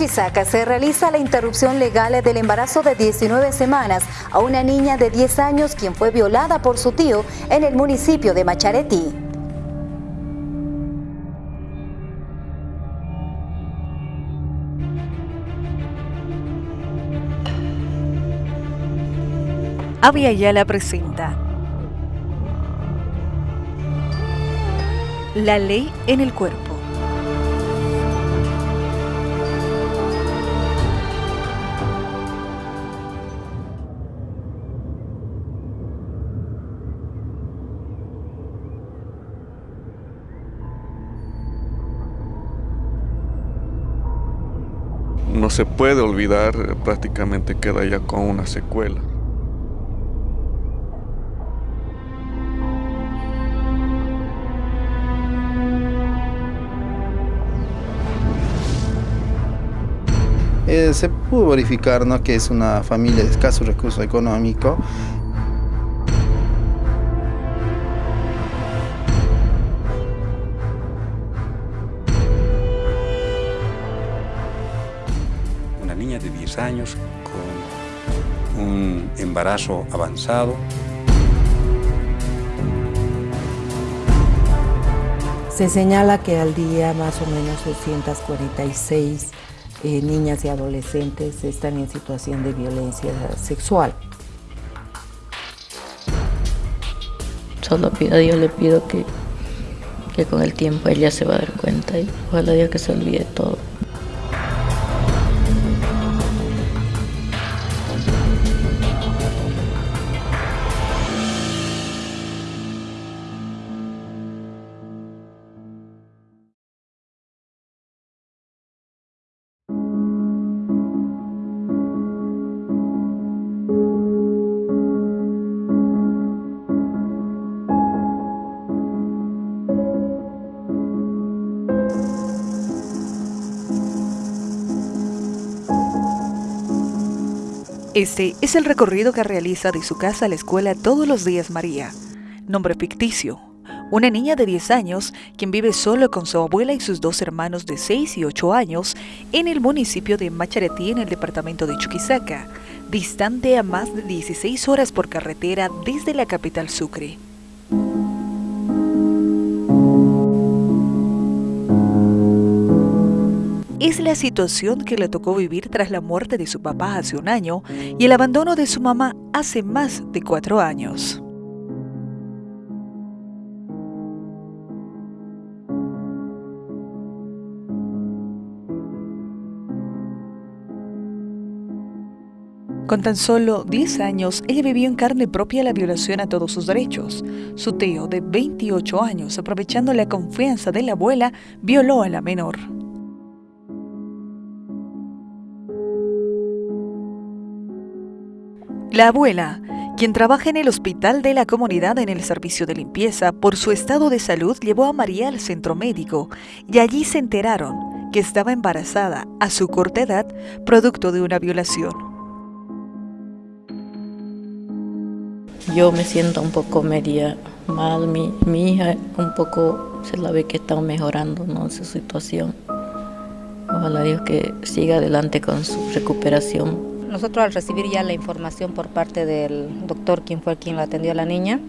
Chuquisaca se realiza la interrupción legal del embarazo de 19 semanas a una niña de 10 años quien fue violada por su tío en el municipio de Macharetí. Avia la presenta La ley en el cuerpo. Se puede olvidar, prácticamente queda ya con una secuela. Eh, se pudo verificar ¿no? que es una familia de escaso recurso económico niña de 10 años con un embarazo avanzado. Se señala que al día más o menos 246 eh, niñas y adolescentes están en situación de violencia sexual. Solo pido a Dios, le pido que, que con el tiempo ella se va a dar cuenta y ojalá Dios que se olvide todo. Este es el recorrido que realiza de su casa a la escuela todos los días María. Nombre ficticio. Una niña de 10 años quien vive solo con su abuela y sus dos hermanos de 6 y 8 años en el municipio de Macharetí en el departamento de Chuquisaca, distante a más de 16 horas por carretera desde la capital Sucre. Es la situación que le tocó vivir tras la muerte de su papá hace un año y el abandono de su mamá hace más de cuatro años. Con tan solo 10 años, ella vivió en carne propia la violación a todos sus derechos. Su tío, de 28 años, aprovechando la confianza de la abuela, violó a la menor. La abuela, quien trabaja en el hospital de la comunidad en el servicio de limpieza, por su estado de salud llevó a María al centro médico y allí se enteraron que estaba embarazada a su corta edad producto de una violación. Yo me siento un poco media mal, mi, hija un poco se la ve que está mejorando ¿no? su situación. Ojalá Dios que siga adelante con su recuperación nosotros al recibir ya la información por parte del doctor, quien fue quien la atendió a la niña,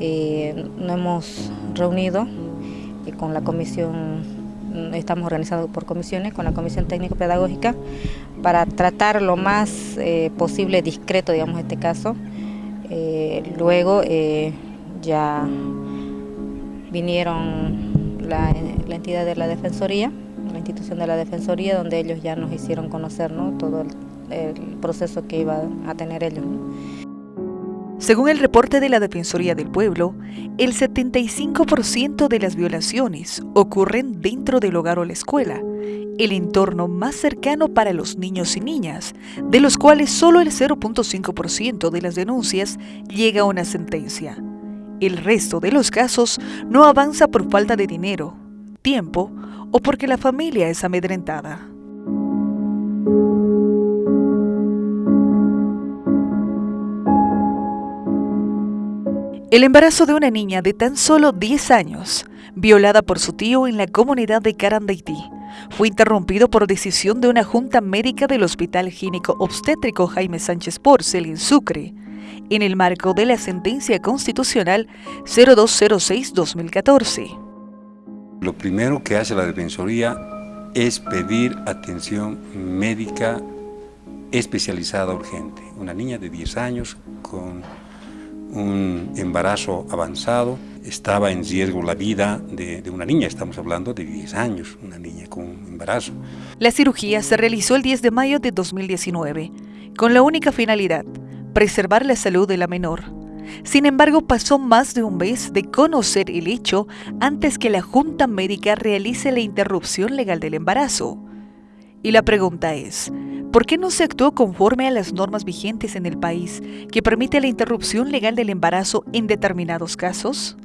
eh, nos hemos reunido eh, con la comisión, estamos organizados por comisiones, con la comisión técnico-pedagógica, para tratar lo más eh, posible discreto, digamos, este caso. luego ya vinieron la, entidad de la Defensoría, la institución de la Defensoría, donde ellos ya nos hicieron conocer todo el el proceso que iba a tener ellos. Según el reporte de la Defensoría del Pueblo, el 75% de las violaciones ocurren dentro del hogar o la escuela, el entorno más cercano para los niños y niñas, de los cuales solo el 0.5% de las denuncias llega a una sentencia. El resto de los casos no avanza por falta de dinero, tiempo o porque la familia es amedrentada. El embarazo de una niña de tan solo 10 años, violada por su tío en la comunidad de Carandaití, fue interrumpido por decisión de una junta médica del Hospital Gínico Obstétrico Jaime Sánchez Porcel en Sucre, en el marco de la sentencia constitucional 0206-2014. Lo primero que hace la Defensoría es pedir atención médica especializada urgente. Una niña de 10 años con un embarazo avanzado, estaba en riesgo la vida de, de, una niña, estamos hablando de 10 años, una niña con embarazo. La cirugía se realizó el 10 de mayo de 2019, con la única finalidad, preservar la salud de la menor. Sin embargo, pasó más de un mes de conocer el hecho antes que la Junta Médica realice la interrupción legal del embarazo. Y la pregunta es, ¿por qué no se actuó conforme a las normas vigentes en el país que permite la interrupción legal del embarazo en determinados casos?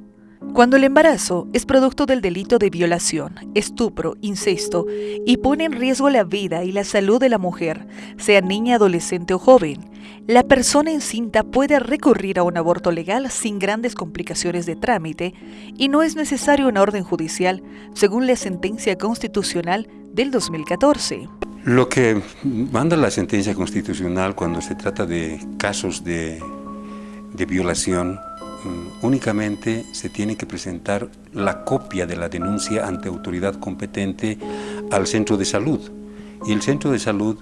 Cuando el embarazo es producto del delito de violación, estupro, incesto y pone en riesgo la vida y la salud de la mujer, sea niña, adolescente o joven, la persona encinta puede recurrir a un aborto legal sin grandes complicaciones de trámite y no es necesario una orden judicial, según la sentencia constitucional del 2014. Lo que manda la sentencia constitucional cuando se trata de casos de, de violación Mm, únicamente se tiene que presentar la copia de la denuncia ante autoridad competente al centro de salud. Y el centro de salud,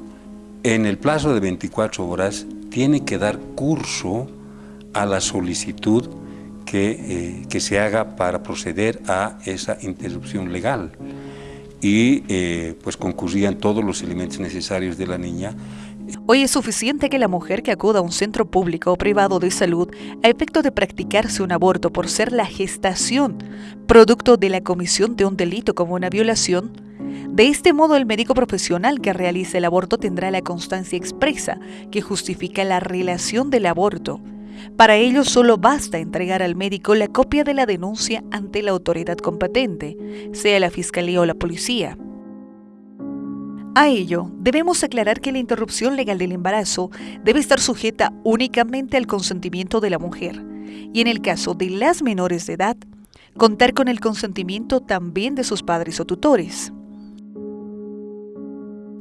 en el plazo de 24 horas, tiene que dar curso a la solicitud que, eh, que se haga para proceder a esa interrupción legal. Y eh, pues concurrían todos los elementos necesarios de la niña Hoy es suficiente que la mujer que acuda a un centro público o privado de salud a efecto de practicarse un aborto por ser la gestación, producto de la comisión de un delito como una violación, de este modo el médico profesional que realice el aborto tendrá la constancia expresa que justifica la relación del aborto. Para ello solo basta entregar al médico la copia de la denuncia ante la autoridad competente, sea la fiscalía o la policía. A ello, debemos aclarar que la interrupción legal del embarazo debe estar sujeta únicamente al consentimiento de la mujer y en el caso de las menores de edad, contar con el consentimiento también de sus padres o tutores.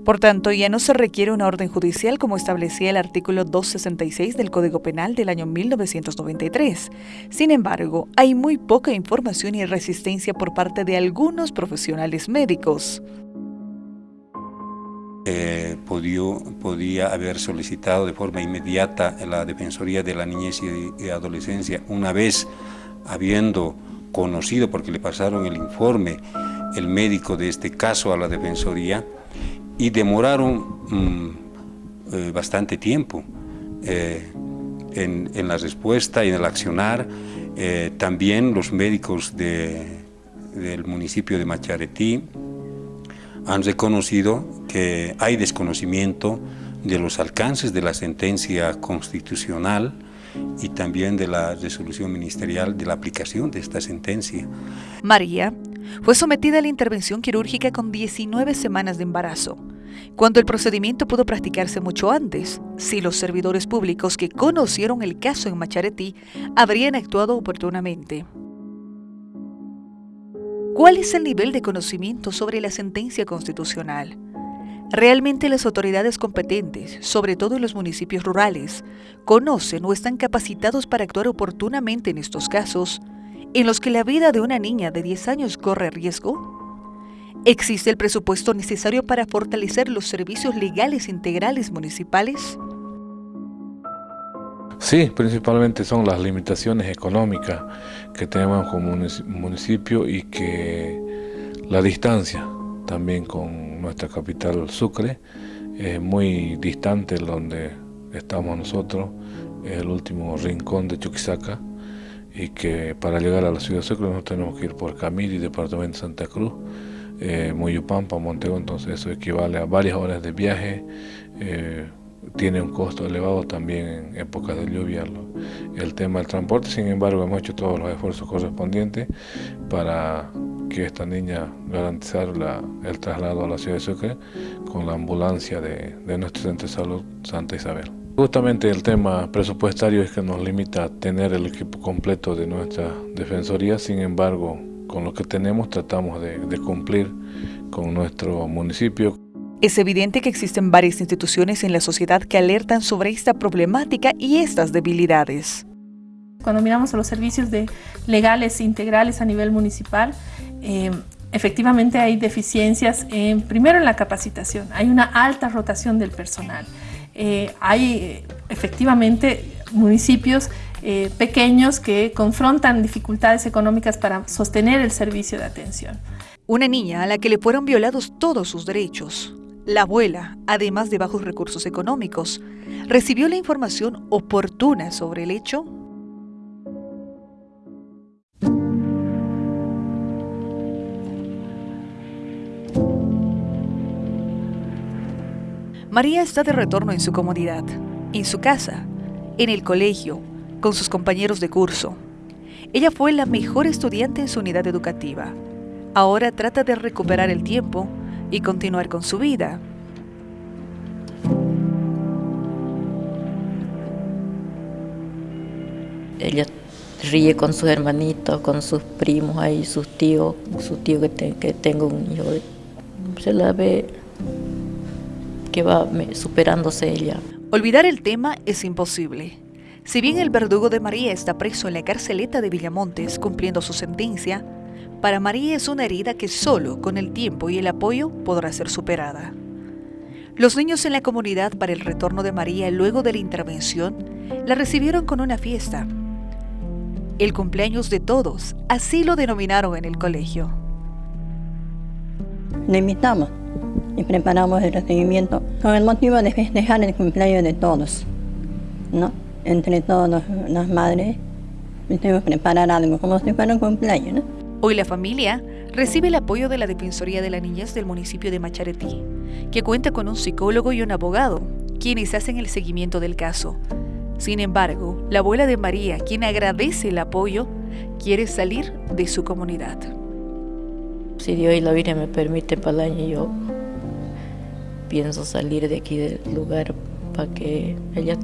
Por tanto, ya no se requiere una orden judicial como establecía el artículo 266 del Código Penal del año 1993. Sin embargo, hay muy poca información y resistencia por parte de algunos profesionales médicos eh, podía haber solicitado de forma inmediata la Defensoría de la Niñez y, Adolescencia, una vez habiendo conocido, porque le pasaron el informe, el médico de este caso a la Defensoría, y demoraron mm, eh, bastante tiempo eh, en, en, la respuesta y en el accionar. Eh, también los médicos de, del municipio de Macharetí, han reconocido que hay desconocimiento de los alcances de la sentencia constitucional y también de la resolución ministerial de la aplicación de esta sentencia. María fue sometida a la intervención quirúrgica con 19 semanas de embarazo, cuando el procedimiento pudo practicarse mucho antes, si los servidores públicos que conocieron el caso en Macharetí habrían actuado oportunamente. ¿Cuál es el nivel de conocimiento sobre la sentencia constitucional? ¿Realmente las autoridades competentes, sobre todo en los municipios rurales, conocen o están capacitados para actuar oportunamente en estos casos, en los que la vida de una niña de 10 años corre riesgo? ¿Existe el presupuesto necesario para fortalecer los servicios legales integrales municipales? Sí, principalmente son las limitaciones económicas que tenemos como municipio y que la distancia también con nuestra capital Sucre es muy distante donde estamos nosotros, el último rincón de Chuquisaca y que para llegar a la ciudad de Sucre nos tenemos que ir por Camiri, departamento de Santa Cruz, eh, Moyupampa, Montego, entonces eso equivale a varias horas de viaje, eh, tiene un costo elevado también en épocas de lluvia el tema del transporte, sin embargo hemos hecho todos los esfuerzos correspondientes para que esta niña garantizar el traslado a la ciudad de Sucre con la ambulancia de, de nuestro centro de salud Santa Isabel. Justamente el tema presupuestario es que nos limita a tener el equipo completo de nuestra defensoría, sin embargo con lo que tenemos tratamos de, de cumplir con nuestro municipio. Es evidente que existen varias instituciones en la sociedad que alertan sobre esta problemática y estas debilidades. Cuando miramos a los servicios de legales integrales a nivel municipal, eh, efectivamente hay deficiencias, en, primero en la capacitación, hay una alta rotación del personal. Eh, hay efectivamente municipios eh, pequeños que confrontan dificultades económicas para sostener el servicio de atención. Una niña a la que le fueron violados todos sus derechos. La abuela, además de bajos recursos económicos, recibió la información oportuna sobre el hecho María está de retorno en su comodidad, en su casa, en el colegio, con sus compañeros de curso. Ella fue la mejor estudiante en su unidad educativa. Ahora trata de recuperar el tiempo y continuar con su vida. Ella ríe con sus hermanitos, con sus primos ahí, sus tíos, su tío que, que tengo un hijo. Se la ve que va superándose ella. Olvidar el tema es imposible. Si bien el verdugo de María está preso en la carceleta de Villamontes cumpliendo su sentencia, para María es una herida que solo con el tiempo y el apoyo podrá ser superada. Los niños en la comunidad para el retorno de María luego de la intervención la recibieron con una fiesta. El cumpleaños de todos, así lo denominaron en el colegio. Le invitamos y preparamos el recibimiento con el motivo de festejar el cumpleaños de todos. ¿no? Entre todas las madres, tenemos que preparar algo como si fuera un cumpleaños. ¿no? Hoy la familia recibe el apoyo de la Defensoría de la Niñez del municipio de Macharetí, que cuenta con un psicólogo y un abogado, quienes hacen el seguimiento del caso. Sin embargo, la abuela de María, quien agradece el apoyo, quiere salir de su comunidad. Si Dios y la Virgen me permiten para el año, yo pienso salir de aquí del lugar para que ellas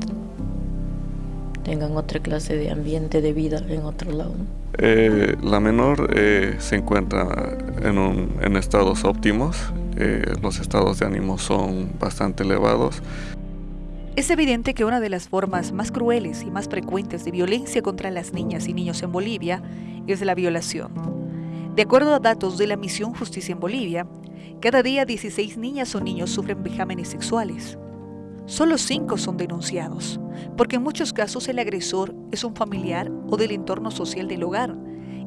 tengan otra clase de ambiente de vida en otro lado. Eh, la menor eh, se encuentra en, un, en estados óptimos, eh, los estados de ánimo son bastante elevados. Es evidente que una de las formas más crueles y más frecuentes de violencia contra las niñas y niños en Bolivia es la violación. De acuerdo a datos de la Misión Justicia en Bolivia, cada día 16 niñas o niños sufren vejámenes sexuales. Solo 5 son denunciados, porque en muchos casos el agresor es un familiar o del entorno social del hogar,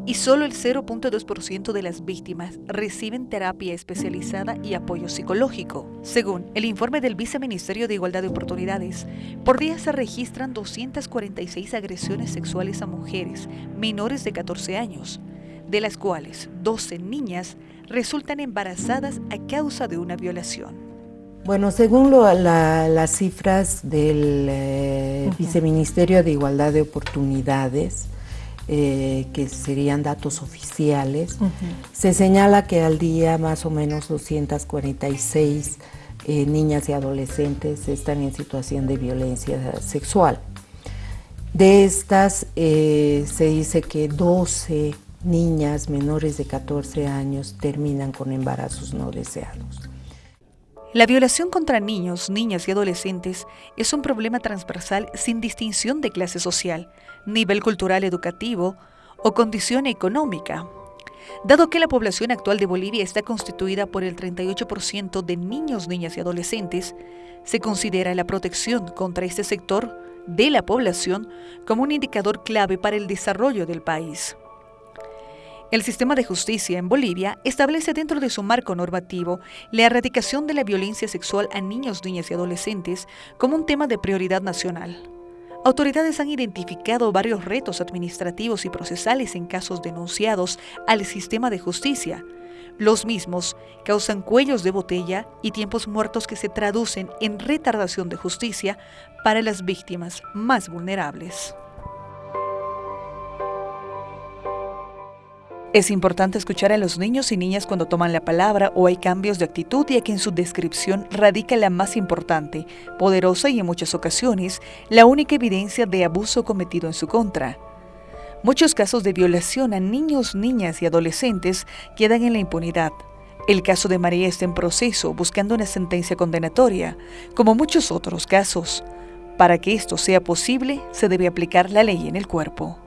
y solo el 0.2% de las víctimas reciben terapia especializada y apoyo psicológico. Según el informe del Viceministerio de Igualdad de Oportunidades, por día se registran 246 agresiones sexuales a mujeres menores de 14 años, de las cuales 12 niñas resultan embarazadas a causa de una violación. Bueno, según las cifras del eh, Viceministerio de Igualdad de Oportunidades, eh, que serían datos oficiales, se señala que al día más o menos 246 eh, niñas y adolescentes están en situación de violencia sexual. De estas se dice que 12 niñas menores de 14 años terminan con embarazos no deseados. La violación contra niños, niñas y adolescentes es un problema transversal sin distinción de clase social, nivel cultural educativo o condición económica. Dado que la población actual de Bolivia está constituida por el 38% de niños, niñas y adolescentes, se considera la protección contra este sector de la población como un indicador clave para el desarrollo del país. El sistema de justicia en Bolivia establece dentro de su marco normativo la erradicación de la violencia sexual a niños, niñas y adolescentes como un tema de prioridad nacional. Autoridades han identificado varios retos administrativos y procesales en casos denunciados al sistema de justicia. Los mismos causan cuellos de botella y tiempos muertos que se traducen en retardación de justicia para las víctimas más vulnerables. Es importante escuchar a los niños y niñas cuando toman la palabra o hay cambios de actitud ya que en su descripción radica la más importante, poderosa y en muchas ocasiones la única evidencia de abuso cometido en su contra. Muchos casos de violación a niños, niñas y adolescentes quedan en la impunidad. El caso de María está en proceso, buscando una sentencia condenatoria, como muchos otros casos. Para que esto sea posible, se debe aplicar la ley en el cuerpo.